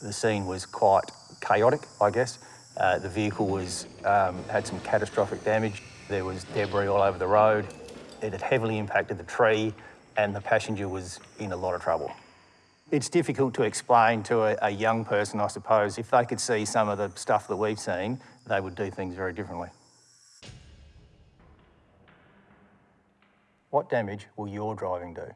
The scene was quite chaotic, I guess. Uh, the vehicle was um, had some catastrophic damage. There was debris all over the road. It had heavily impacted the tree and the passenger was in a lot of trouble. It's difficult to explain to a, a young person, I suppose. If they could see some of the stuff that we've seen, they would do things very differently. What damage will your driving do?